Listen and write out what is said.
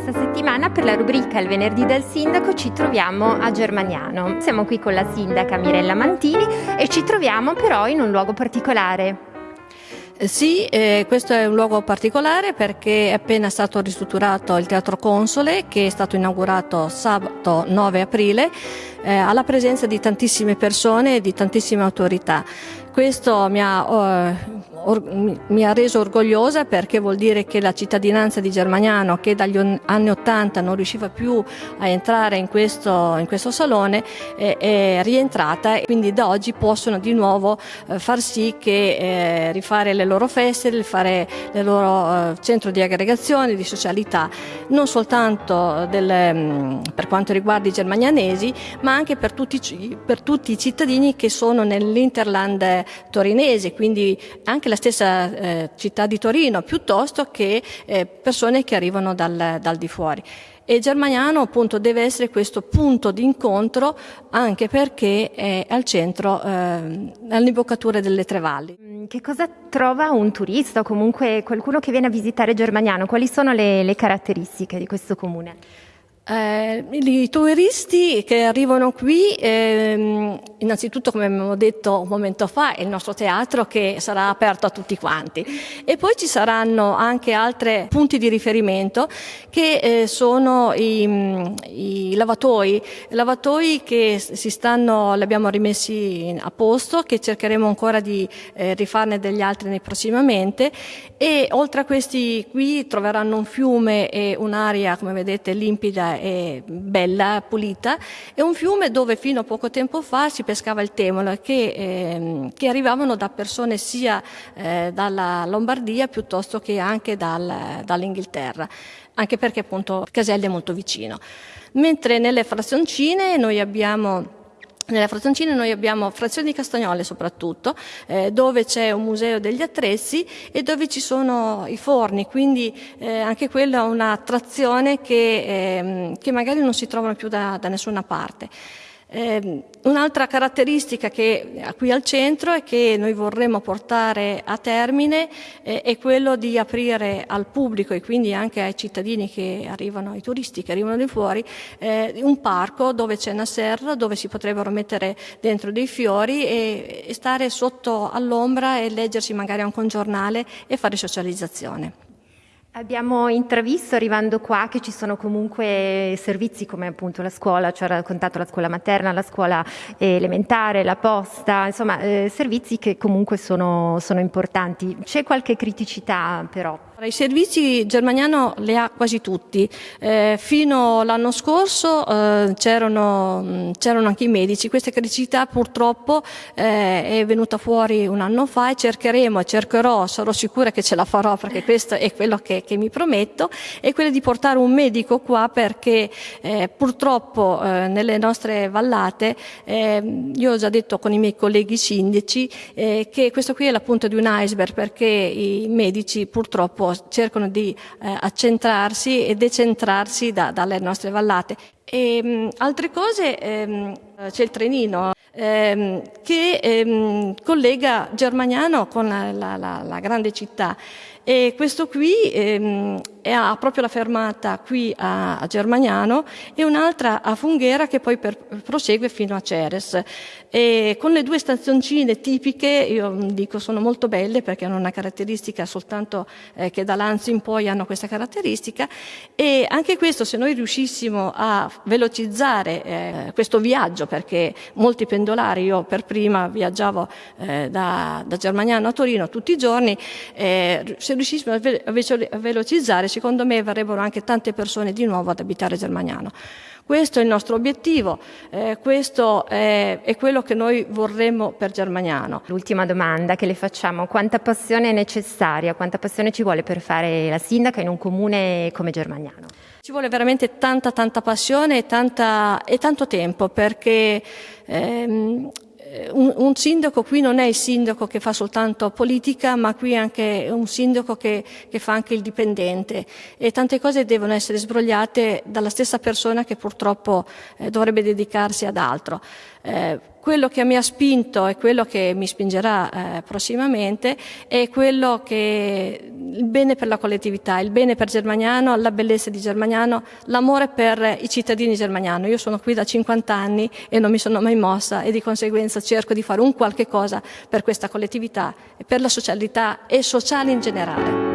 questa settimana per la rubrica Il venerdì del sindaco ci troviamo a Germaniano. Siamo qui con la sindaca Mirella Mantini e ci troviamo però in un luogo particolare. Eh, sì, eh, questo è un luogo particolare perché è appena stato ristrutturato il Teatro Console che è stato inaugurato sabato 9 aprile eh, alla presenza di tantissime persone e di tantissime autorità. Questo mi ha eh, mi ha reso orgogliosa perché vuol dire che la cittadinanza di Germaniano che dagli anni 80 non riusciva più a entrare in questo, in questo salone è, è, rientrata e quindi da oggi possono di nuovo eh, far sì che eh, rifare le loro feste, rifare il loro eh, centro di aggregazione, di socialità, non soltanto del, mm, per quanto riguarda i germanianesi ma anche per tutti, per tutti i cittadini che sono nell'Interland torinese, quindi anche la stessa eh, città di Torino, piuttosto che eh, persone che arrivano dal, dal di fuori. E Germaniano appunto deve essere questo punto di incontro anche perché è al centro, eh, all'imboccatura delle tre valli. Mm, che cosa trova un turista o comunque qualcuno che viene a visitare Germaniano? Quali sono le, le caratteristiche di questo comune? Eh, I turisti che arrivano qui, ehm, innanzitutto come abbiamo detto un momento fa, è il nostro teatro che sarà aperto a tutti quanti. E poi ci saranno anche altri punti di riferimento che eh, sono i, i lavatoi, lavatoi che si stanno, li abbiamo rimessi a posto, che cercheremo ancora di eh, rifarne degli altri prossimamente. E oltre a questi qui troveranno un fiume e un'aria come vedete limpida e bella, pulita, è un fiume dove fino a poco tempo fa si pescava il temolo che, eh, che arrivavano da persone sia eh, dalla Lombardia piuttosto che anche dal, dall'Inghilterra, anche perché appunto Caselli è molto vicino. Mentre nelle frazioncine noi abbiamo nella Frazioncina noi abbiamo Frazione di Castagnole soprattutto, eh, dove c'è un museo degli attrezzi e dove ci sono i forni, quindi eh, anche quella è un'attrazione che, eh, che magari non si trovano più da, da nessuna parte. Eh, un'altra caratteristica che qui al centro è che noi vorremmo portare a termine eh, è quello di aprire al pubblico e quindi anche ai cittadini che arrivano, ai turisti che arrivano di fuori, eh, un parco dove c'è una serra, dove si potrebbero mettere dentro dei fiori e, e stare sotto all'ombra e leggersi magari anche un giornale e fare socializzazione. Abbiamo intravisto arrivando qua che ci sono comunque servizi come appunto la scuola, ci ha raccontato la scuola materna, la scuola elementare, la posta, insomma eh, servizi che comunque sono, sono importanti. C'è qualche criticità però? I servizi Germaniano li ha quasi tutti. Eh, fino all'anno scorso eh, c'erano, anche i medici. Questa criticità purtroppo eh, è venuta fuori un anno fa e cercheremo, cercherò, sarò sicura che ce la farò perché questo è quello che, che mi prometto, è quello di portare un medico qua perché eh, purtroppo eh, nelle nostre vallate, eh, io ho già detto con i miei colleghi sindaci che questo qui è la punta di un iceberg perché i medici purtroppo cercano di eh, accentrarsi e decentrarsi da, dalle nostre vallate. E, mh, altre cose, ehm, c'è il trenino ehm, che ehm, collega Germaniano con la, la, la grande città e questo qui ehm, ha proprio la fermata qui a, a Germaniano e un'altra a Funghera che poi per, prosegue fino a Ceres. E con le due stazioncine tipiche, io dico sono molto belle perché hanno una caratteristica soltanto eh, che da Lanzo in poi hanno questa caratteristica e anche questo se noi riuscissimo a velocizzare eh, questo viaggio perché molti pendolari, io per prima viaggiavo eh, da, da, Germaniano a Torino tutti i giorni, eh, se riuscissimo a, ve a velocizzare secondo me verrebbero anche tante persone di nuovo ad abitare Germaniano. Questo è il nostro obiettivo, eh, questo è, è, quello che noi vorremmo per Germaniano. L'ultima domanda che le facciamo, quanta passione è necessaria, quanta passione ci vuole per fare la sindaca in un comune come Germaniano? Ci vuole veramente tanta tanta passione e, tanta, e tanto tempo perché ehm, eh, un, un, sindaco qui non è il sindaco che fa soltanto politica, ma qui è anche un sindaco che, che, fa anche il dipendente e tante cose devono essere sbrogliate dalla stessa persona che purtroppo eh, dovrebbe dedicarsi ad altro. Eh, quello che mi ha spinto e quello che mi spingerà eh, prossimamente è quello che il bene per la collettività, il bene per Germagnano, la bellezza di Germagnano, l'amore per i cittadini germaniano. Io sono qui da 50 anni e non mi sono mai mossa e di conseguenza cerco di fare un qualche cosa per questa collettività e per la socialità e sociale in generale.